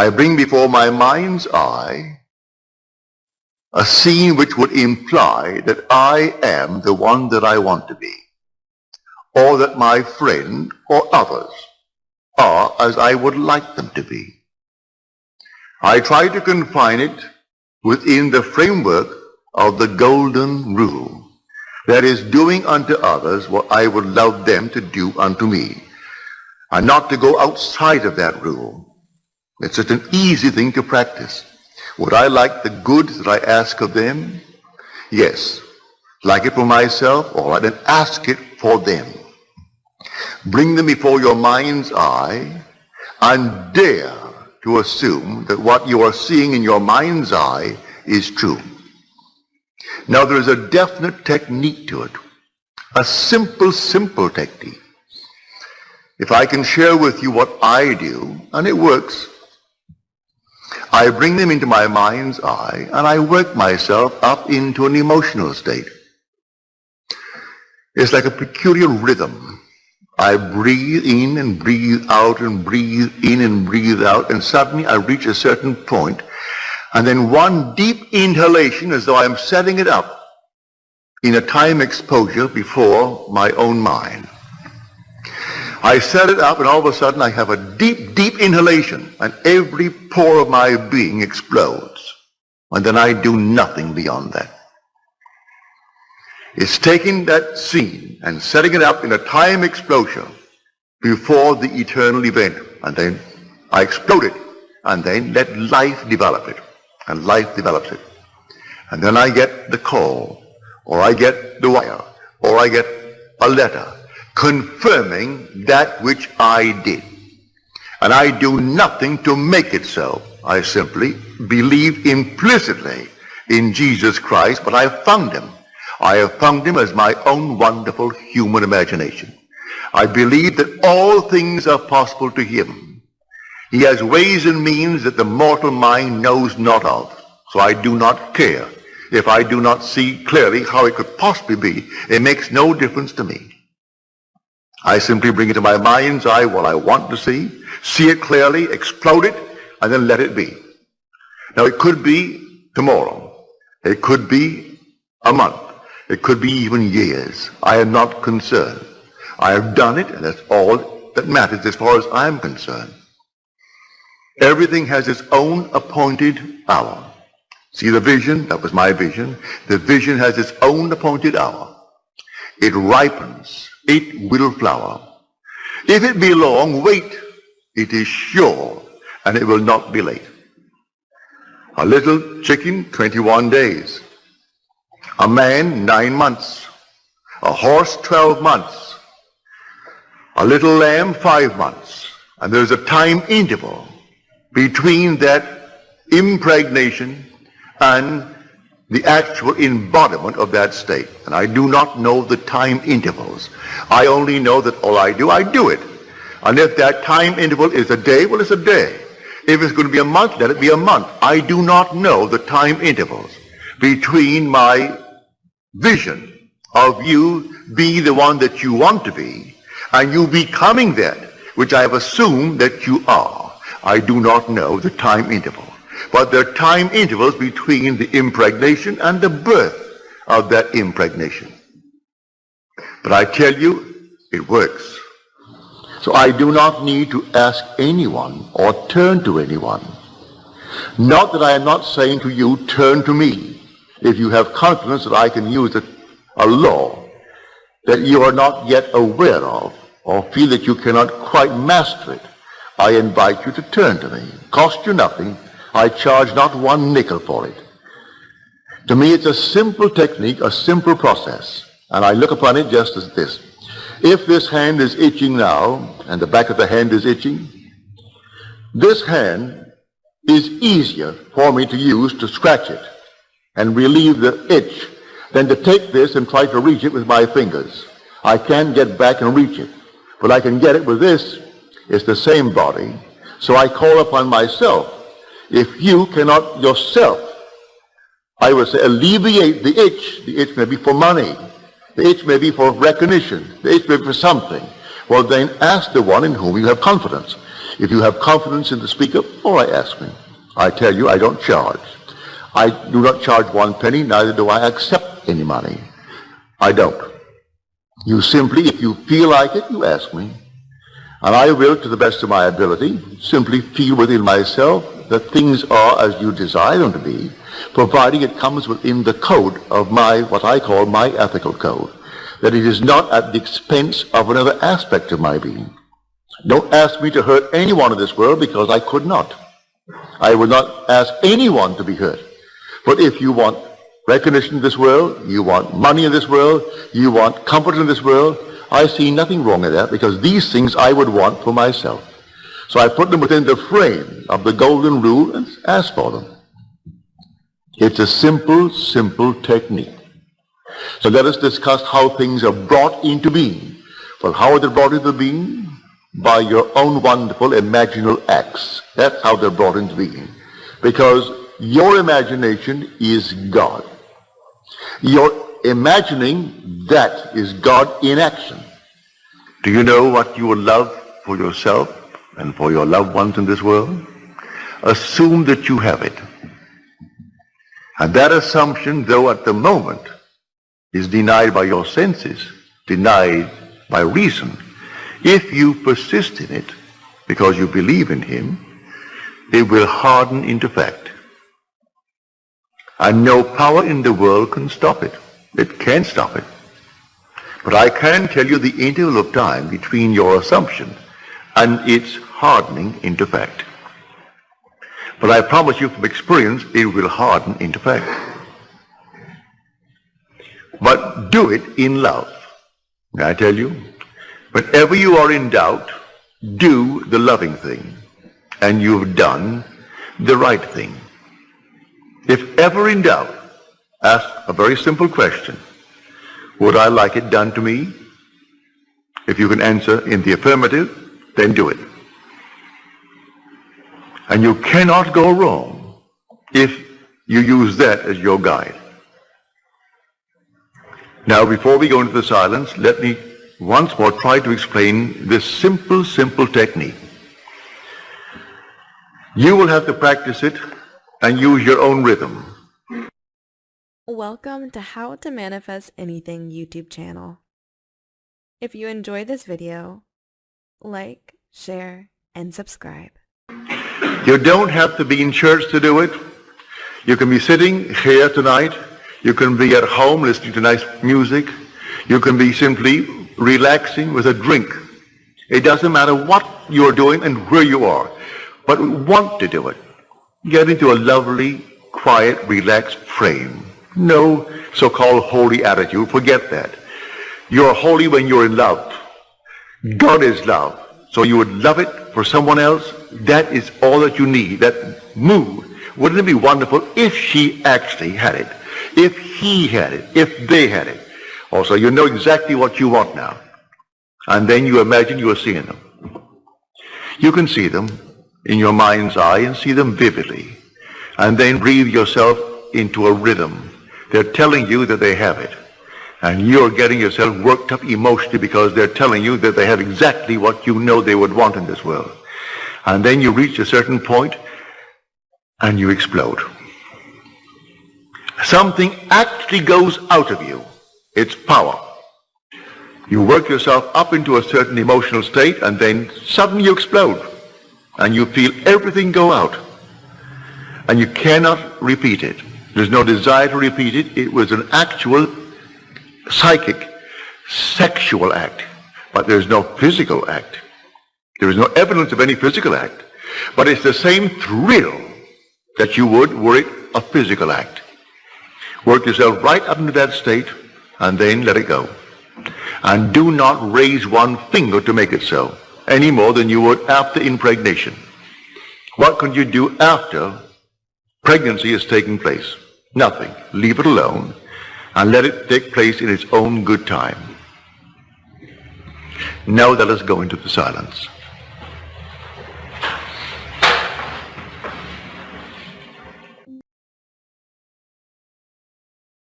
I bring before my mind's eye a scene which would imply that I am the one that I want to be, or that my friend or others are as I would like them to be. I try to confine it within the framework of the golden rule. That is, doing unto others what I would love them to do unto me. And not to go outside of that rule. It's such an easy thing to practice. Would I like the good that I ask of them? Yes. Like it for myself? All right, then ask it for them. Bring them before your mind's eye and dare to assume that what you are seeing in your mind's eye is true. Now there is a definite technique to it. A simple, simple technique. If I can share with you what I do, and it works, I bring them into my mind's eye and I work myself up into an emotional state. It's like a peculiar rhythm. I breathe in and breathe out and breathe in and breathe out and suddenly I reach a certain point and then one deep inhalation as though I am setting it up in a time exposure before my own mind. I set it up and all of a sudden I have a deep, deep inhalation and every pore of my being explodes. And then I do nothing beyond that. It's taking that scene and setting it up in a time explosion before the eternal event. And then I explode it and then let life develop it. And life develops it. And then I get the call or I get the wire or I get a letter confirming that which I did. And I do nothing to make it so. I simply believe implicitly in Jesus Christ, but I have found him. I have found him as my own wonderful human imagination. I believe that all things are possible to him. He has ways and means that the mortal mind knows not of. So I do not care if I do not see clearly how it could possibly be. It makes no difference to me. I simply bring it to my mind's eye what I want to see, see it clearly, explode it, and then let it be. Now it could be tomorrow. It could be a month. It could be even years. I am not concerned. I have done it, and that's all that matters as far as I'm concerned. Everything has its own appointed hour. See the vision? That was my vision. The vision has its own appointed hour. It ripens it will flower. If it be long, wait. It is sure, and it will not be late. A little chicken, 21 days. A man, nine months. A horse, 12 months. A little lamb, five months. And there's a time interval between that impregnation and the actual embodiment of that state. And I do not know the time intervals. I only know that all I do, I do it. And if that time interval is a day, well, it's a day. If it's going to be a month, let it be a month. I do not know the time intervals between my vision of you being the one that you want to be and you becoming that which I have assumed that you are. I do not know the time interval but there are time intervals between the impregnation and the birth of that impregnation. But I tell you, it works. So I do not need to ask anyone or turn to anyone. Not that I am not saying to you, turn to me. If you have confidence that I can use a, a law that you are not yet aware of or feel that you cannot quite master it, I invite you to turn to me. Cost you nothing, I charge not one nickel for it. To me, it's a simple technique, a simple process. And I look upon it just as this. If this hand is itching now, and the back of the hand is itching, this hand is easier for me to use to scratch it and relieve the itch than to take this and try to reach it with my fingers. I can't get back and reach it. But I can get it with this. It's the same body. So I call upon myself if you cannot yourself, I would say, alleviate the itch, the itch may be for money, the itch may be for recognition, the itch may be for something, well then ask the one in whom you have confidence. If you have confidence in the speaker, all right, ask me. I tell you, I don't charge. I do not charge one penny, neither do I accept any money. I don't. You simply, if you feel like it, you ask me. And I will, to the best of my ability, simply feel within myself that things are as you desire them to be, providing it comes within the code of my, what I call my ethical code. That it is not at the expense of another aspect of my being. Don't ask me to hurt anyone in this world because I could not. I would not ask anyone to be hurt. But if you want recognition in this world, you want money in this world, you want comfort in this world, I see nothing wrong in that because these things I would want for myself. So I put them within the frame of the golden rule and ask for them. It's a simple, simple technique. So let us discuss how things are brought into being. Well, how are they brought into being? By your own wonderful imaginal acts. That's how they're brought into being. Because your imagination is God. Your imagining that is God in action. Do you know what you love for yourself and for your loved ones in this world? Assume that you have it. And that assumption, though at the moment, is denied by your senses, denied by reason, if you persist in it because you believe in him, it will harden into fact. And no power in the world can stop it. It can't stop it. But I can tell you the interval of time between your assumption and its hardening into fact. But I promise you from experience, it will harden into fact. But do it in love. May I tell you? Whenever you are in doubt, do the loving thing. And you've done the right thing. If ever in doubt, ask a very simple question. Would I like it done to me? If you can answer in the affirmative, then do it. And you cannot go wrong if you use that as your guide. Now, before we go into the silence, let me once more try to explain this simple, simple technique. You will have to practice it and use your own rhythm. Welcome to How to Manifest Anything YouTube channel. If you enjoyed this video, like, share, and subscribe. You don't have to be in church to do it. You can be sitting here tonight. You can be at home listening to nice music. You can be simply relaxing with a drink. It doesn't matter what you're doing and where you are, but want to do it. Get into a lovely, quiet, relaxed frame. No so-called holy attitude. Forget that. You're holy when you're in love. God is love. So you would love it for someone else. That is all that you need. That mood. Wouldn't it be wonderful if she actually had it? If he had it? If they had it? Also, you know exactly what you want now. And then you imagine you are seeing them. You can see them in your mind's eye and see them vividly. And then breathe yourself into a rhythm they're telling you that they have it. And you're getting yourself worked up emotionally because they're telling you that they have exactly what you know they would want in this world. And then you reach a certain point and you explode. Something actually goes out of you. It's power. You work yourself up into a certain emotional state and then suddenly you explode. And you feel everything go out. And you cannot repeat it. There's no desire to repeat it. It was an actual psychic, sexual act. But there's no physical act. There is no evidence of any physical act. But it's the same thrill that you would were it a physical act. Work yourself right up into that state and then let it go. And do not raise one finger to make it so, any more than you would after impregnation. What can you do after Pregnancy is taking place. Nothing. Leave it alone and let it take place in its own good time. Now let us go into the silence.